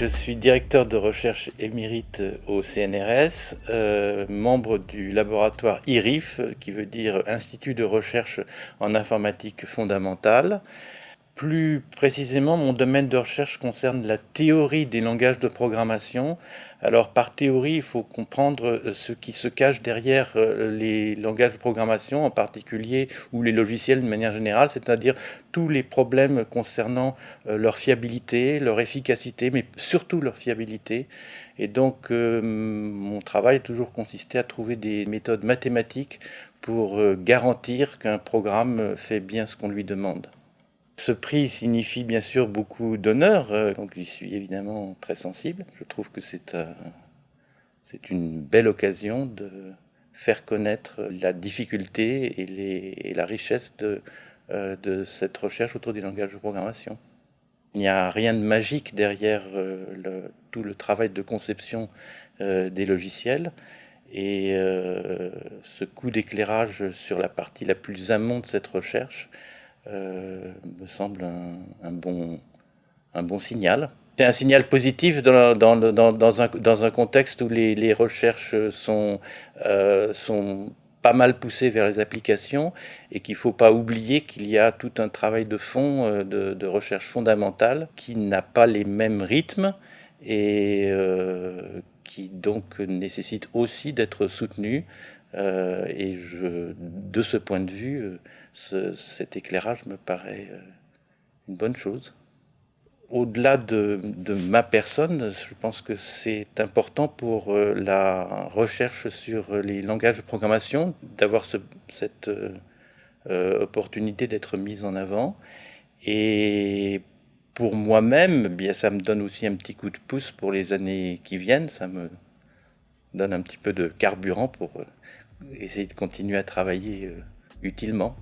Je suis directeur de recherche émérite au CNRS, euh, membre du laboratoire IRIF, qui veut dire Institut de recherche en informatique fondamentale. Plus précisément, mon domaine de recherche concerne la théorie des langages de programmation. Alors par théorie, il faut comprendre ce qui se cache derrière euh, les langages de programmation, en particulier, ou les logiciels de manière générale, c'est-à-dire tous les problèmes concernant euh, leur fiabilité, leur efficacité, mais surtout leur fiabilité. Et donc euh, mon travail a toujours consisté à trouver des méthodes mathématiques pour garantir qu'un programme fait bien ce qu'on lui demande. Ce prix signifie bien sûr beaucoup d'honneur, euh, donc j'y suis évidemment très sensible. Je trouve que c'est une belle occasion de faire connaître la difficulté et, la richesse euh, de, cette recherche autour du langage de programmation. Il n'y a rien de magique derrière euh, tout le travail de conception des logiciels. Et ce coup d'éclairage sur la partie la plus amont de cette recherche euh, me semble un, bon, un bon signal. C'est un signal positif dans, dans, dans, un, dans un contexte où les, les recherches sont, euh, sont pas mal poussées vers les applications et qu'il ne faut pas oublier qu'il y a tout un travail de fond euh, de, de recherche fondamentale qui n'a pas les mêmes rythmes et qui donc nécessite aussi d'être soutenu. Et je, de ce point de vue, cet éclairage me paraît euh, une bonne chose. Au-delà de, ma personne, je pense que c'est important pour euh, la recherche sur les langages de programmation d'avoir cette euh, opportunité d'être mise en avant. Et pour moi-même, bien ça me donne aussi un petit coup de pouce pour les années qui viennent. Ça me donne un petit peu de carburant pour essayer de continuer à travailler utilement.